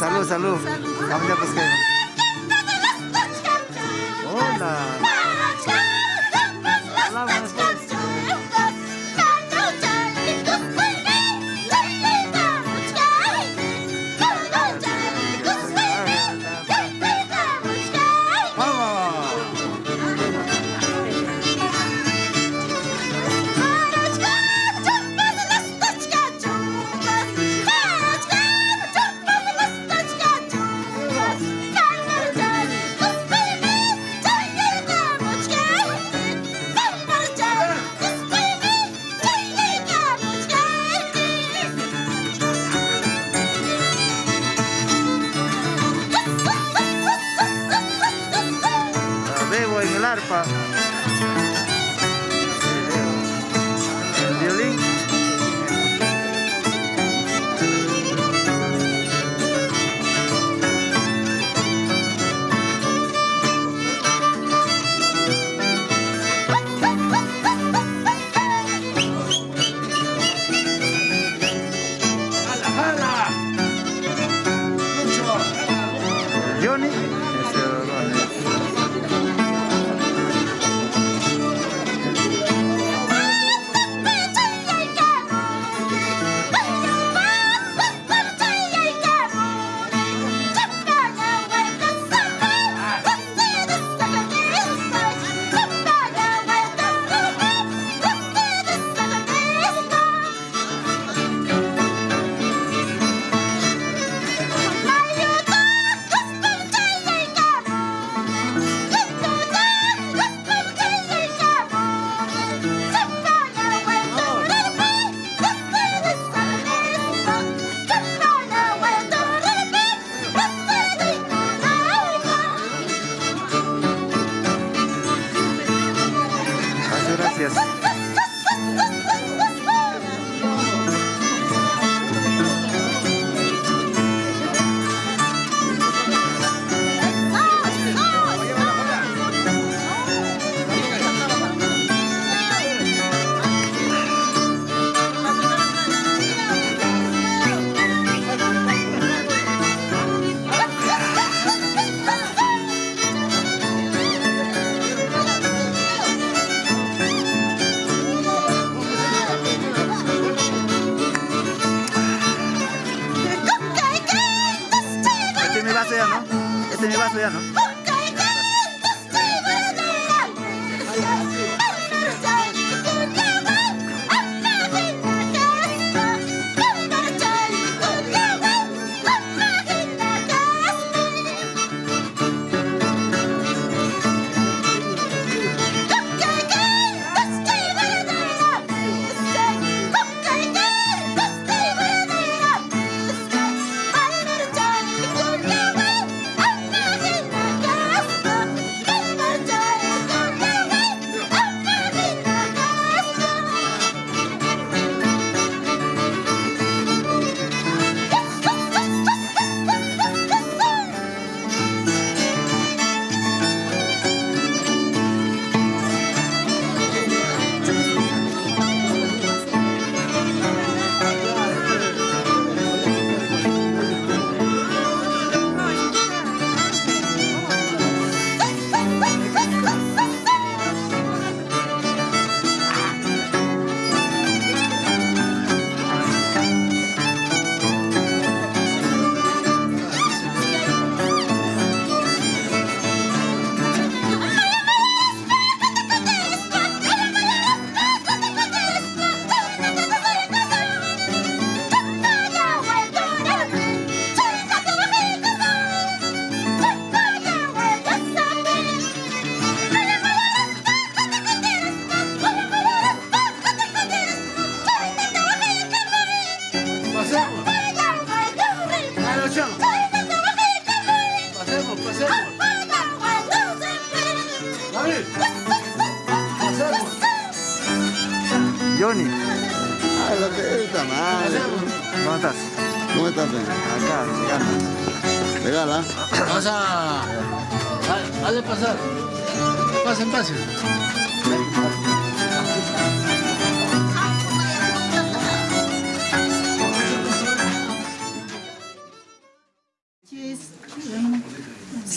Salud, salud.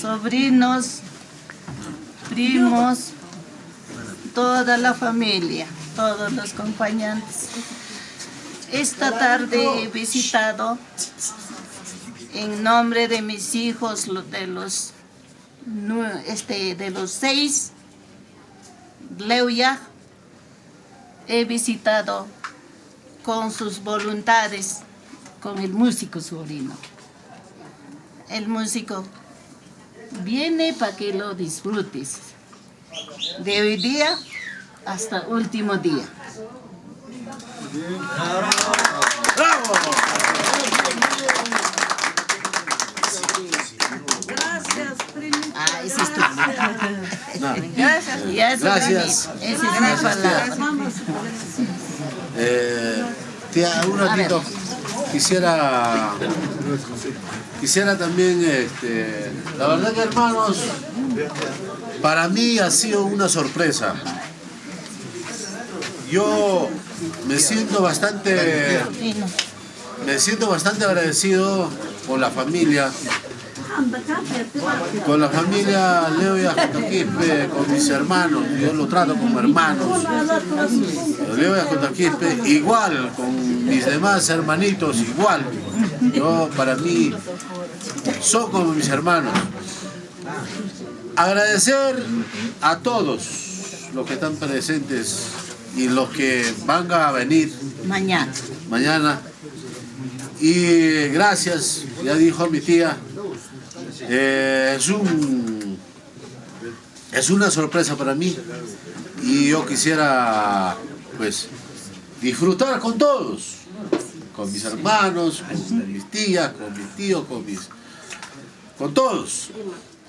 Sobrinos, primos, toda la familia, todos los compañeros. Esta tarde he visitado en nombre de mis hijos, de los, este, de los seis, Leuya, he visitado con sus voluntades, con el músico sobrino. El músico viene para que lo disfrutes. De hoy día hasta último día. ¡Bravo! Gracias, primito. Ah, ese es tu... Gracias. Gracias. Esa es mi palabra. Eh, tía, un ratito. Quisiera, quisiera también, este, la verdad que hermanos, para mí ha sido una sorpresa. Yo me siento bastante, me siento bastante agradecido con la familia, con la familia Leo y Ajotaquispe, con mis hermanos, yo lo trato como hermanos. Leo y Ajotaquispe, igual con mis demás hermanitos, igual. Yo, para mí, son como mis hermanos. Agradecer a todos los que están presentes y los que van a venir Mañana. mañana. Y gracias, ya dijo mi tía, eh, es un es una sorpresa para mí y yo quisiera pues disfrutar con todos, con mis hermanos, con mis tías, con mis tíos, con mis con todos,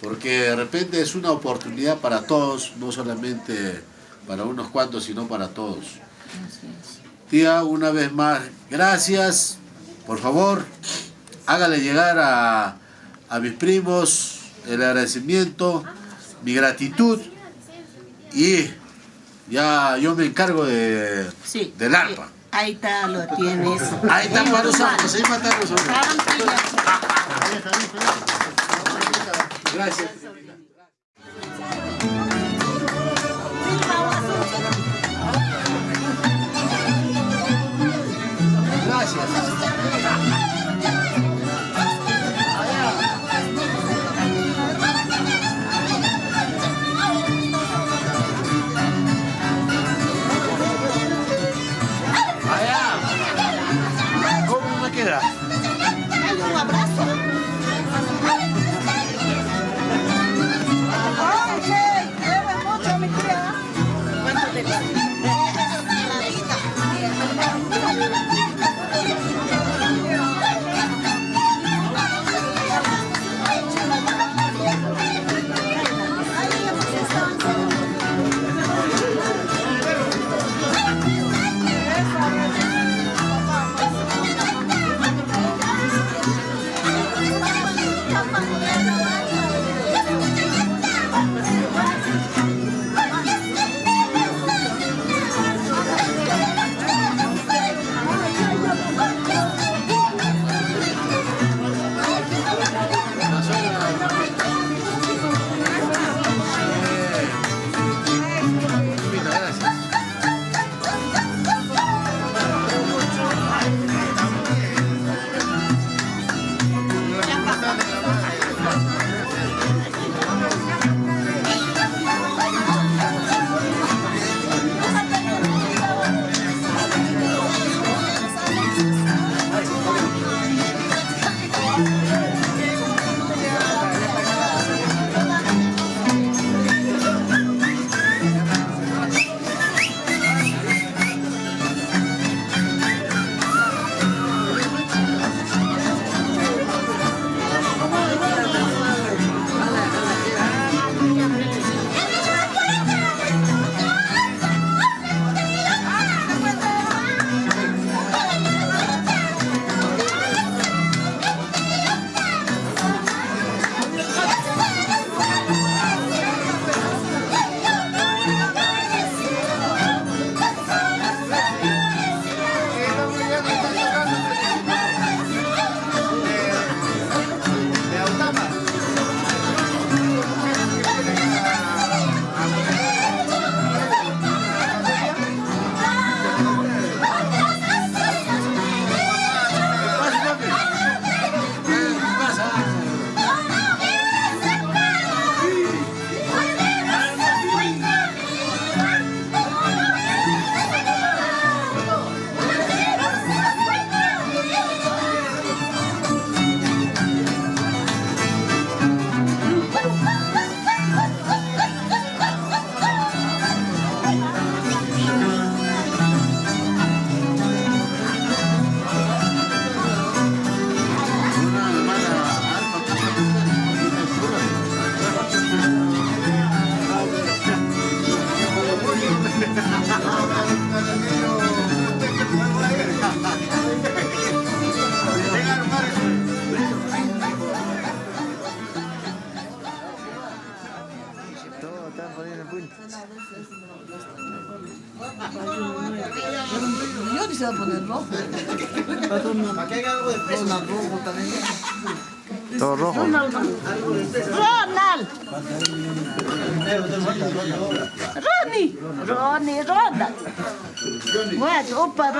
porque de repente es una oportunidad para todos, no solamente para unos cuantos, sino para todos. Tía, una vez más, gracias. Por favor, hágale llegar a, a mis primos el agradecimiento, mi gratitud y ya yo me encargo de, Sí. del arpa. Ahí está, lo tienes. Ahí está para nosotros, ahí va a estar nosotros. Gracias. Gracias.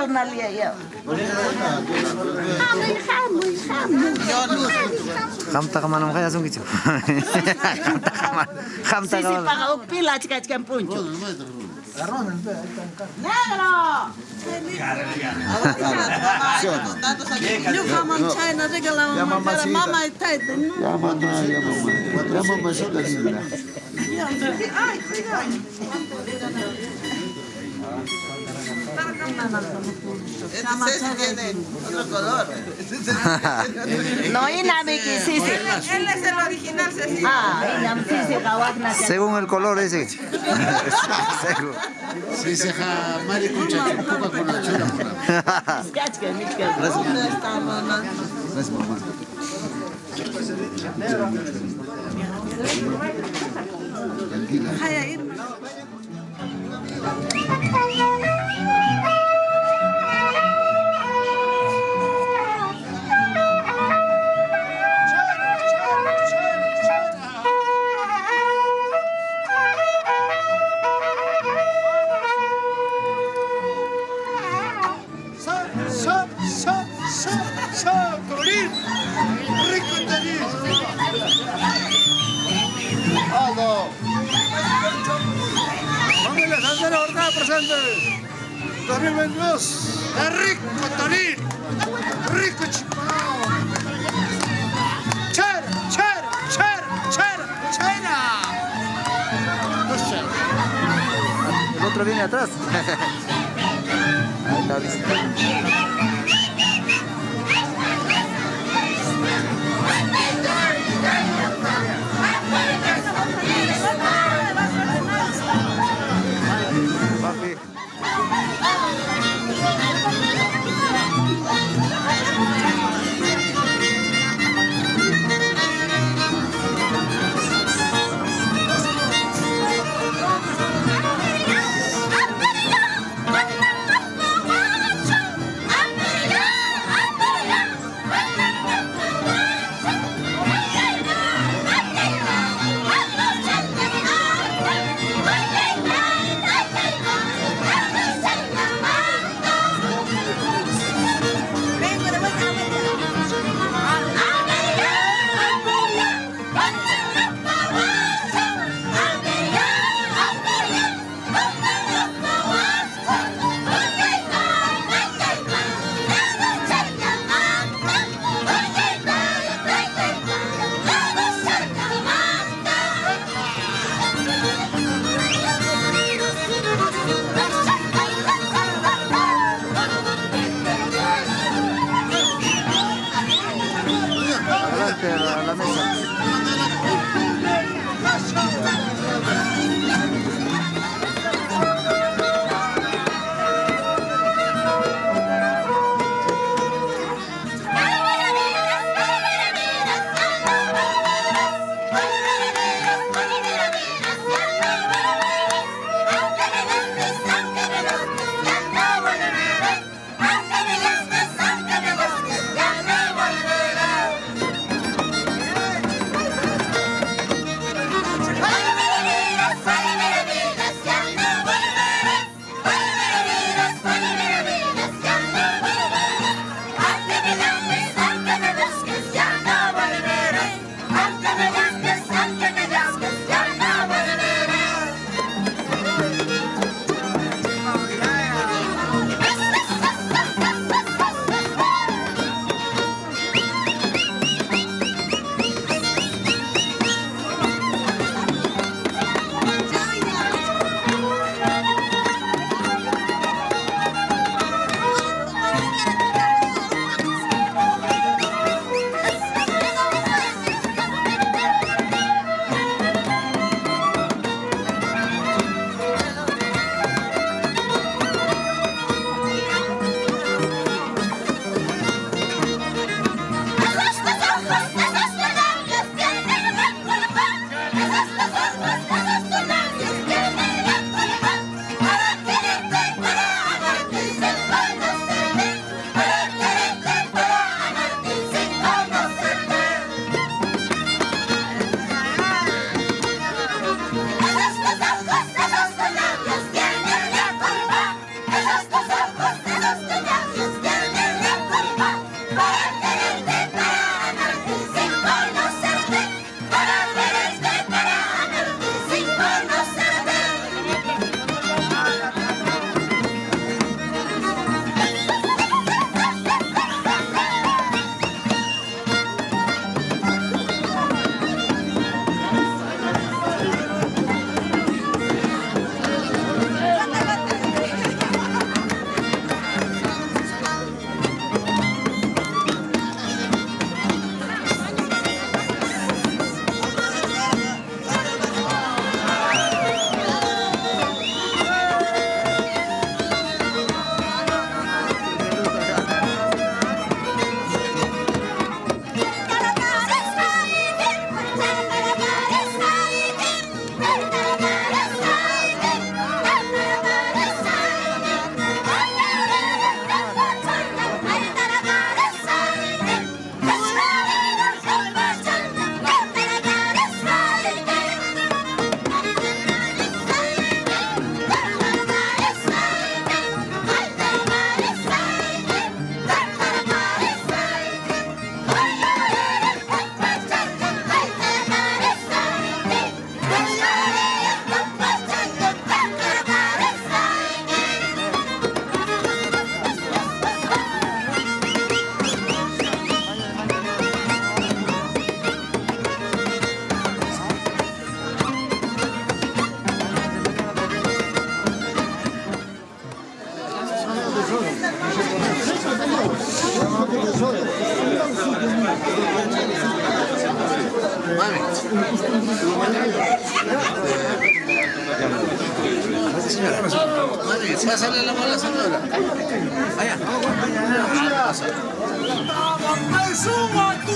unalia yo. Khamta kaman ya kaya sungkicho. Khamta kaman. Khamta kaman. Sisi paga upila chika chika puncho. Negro. Yo kaman chai na mama mama. Ya mama, ya mama. Ya mama No, inami sisi. Él es el original. Ah. Según el color ese. Según. Si se ja mari chupuca con la chura. Gracias, mamá. Tranquila. Presente. 2022. ¡Es rico, Torín! ¡Rico, chipao! ¡Chera, chera, chera, chera, chera! El otro viene atrás. Ahí está 大王还说我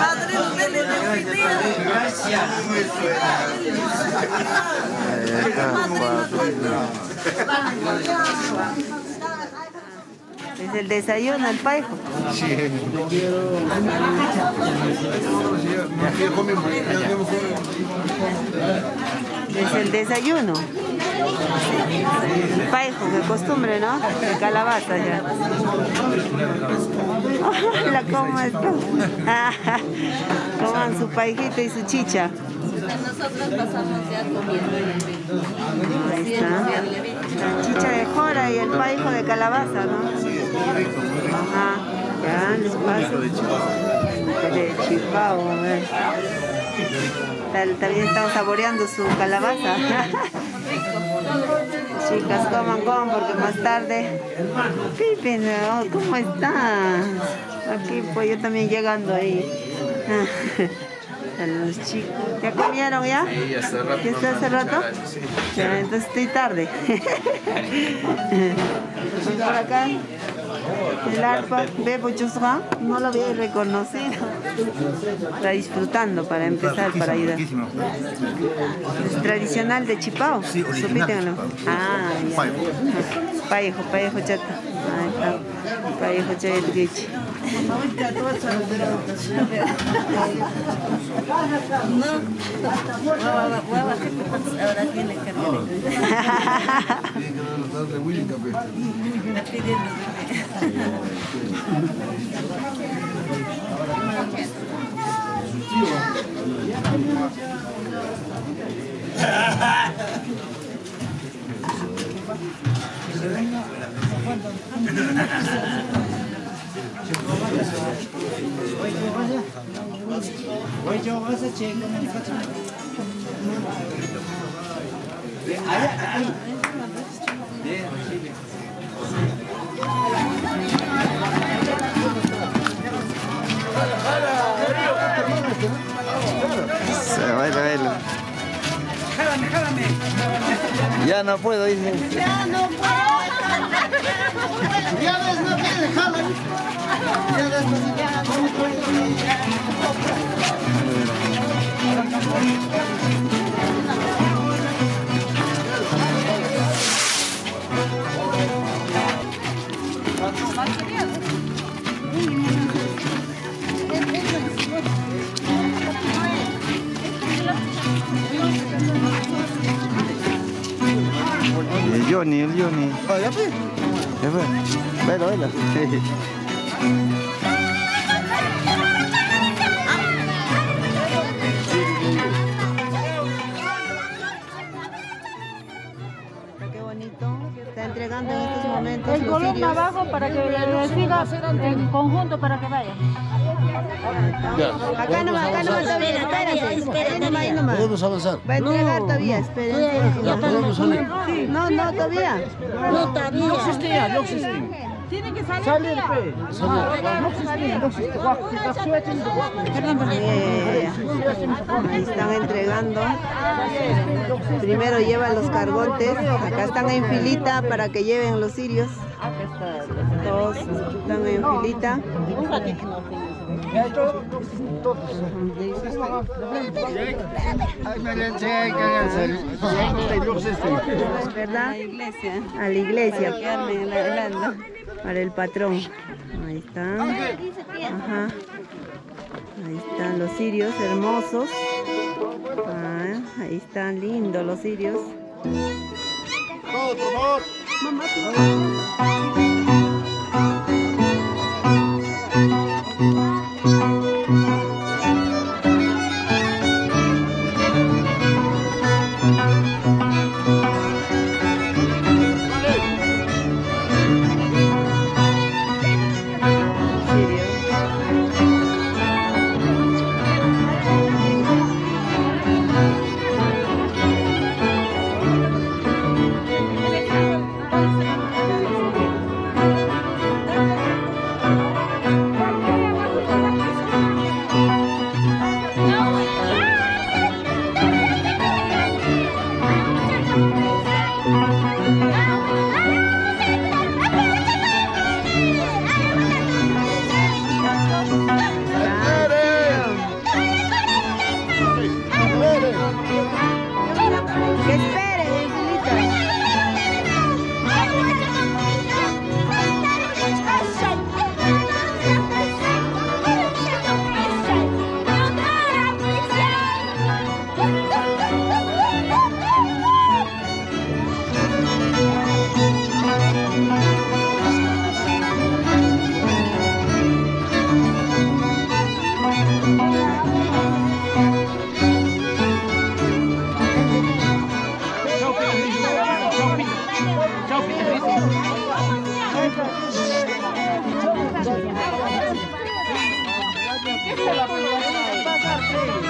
Gracias, padrino, que le definía. Es el desayuno, el paijo. Es el desayuno. El paijo, de costumbre, ¿no? De calabaza ya. Hola, ¿cómo está? Coman su paijito y su chicha. Nosotros pasamos ya comiendo. Ahí está. La chicha de jora y el paijo de calabaza, ¿no? Ajá. Ya, les paso. De chipao, a ver. También estamos saboreando su calabaza. Chicas, coman, coman, porque más tarde... Pipi, ¿cómo estás? Aquí, pues yo también llegando ahí. A los chicos. ¿Ya comieron ya? Sí, hace rato. ¿Ya está hace rato? Ya, entonces estoy tarde. Por acá, el arpa, Bebo Chusra, no lo había reconocido. Está disfrutando para empezar, para ayudar. Es tradicional de Chipao. Sí, original de. Ah, ya. Payejo, payejo chata. Ahí está. Payejo chayetguichi. Ahora tiene que Se baila, baila. Ya no puedo, dice. Ya no puedo. Ya ves, no. Ya ves. El Johnny, el Johnny. Ya fue. Baila, baila. Qué bonito. Está entregando en estos momentos El columna abajo para que le siga en conjunto para que vaya. Acá nomás, acá nomás todavía, espérense. Ahí nomás, ahí nomás. Podemos avanzar. Va a entregar todavía, espérense. Ya podemos salir. No, no, todavía. No, todavía. No existía, no existía. Tiene que salir. Eh, Ahí están entregando. Primero llevan los cargontes. Acá están en filita para que lleven los cirios. Todos están en filita. ¿Verdad? A la iglesia. Para el patrón. Ahí están. Ajá. Ahí están los cirios hermosos. Ah, ahí están lindos los cirios. Todo, por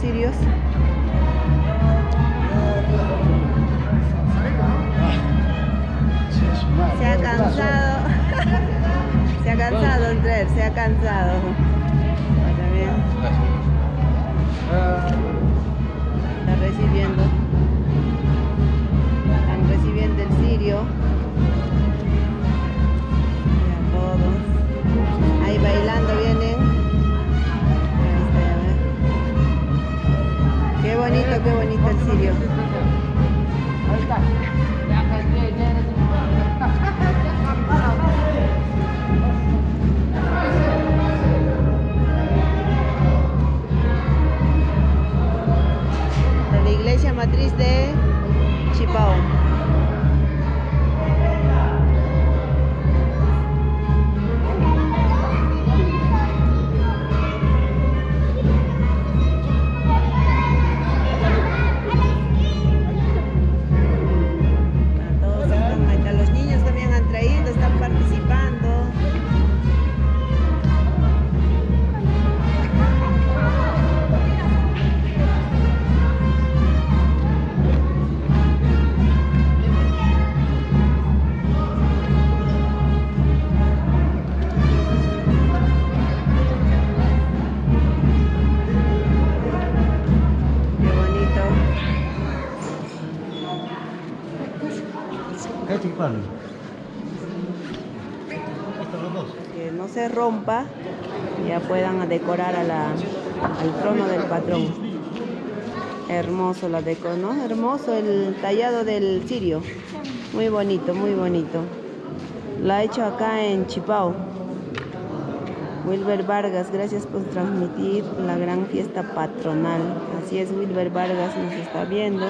serious ya puedan decorar a la, al trono del patrón. Hermoso la deco, ¿no? Hermoso el tallado del cirio. Muy bonito, muy bonito. La ha hecho acá en Chipao. Wilber Vargas, gracias por transmitir la gran fiesta patronal. Así es, Wilber Vargas nos está viendo.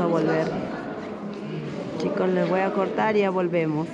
A volver. Chicos les voy a cortar y ya volvemos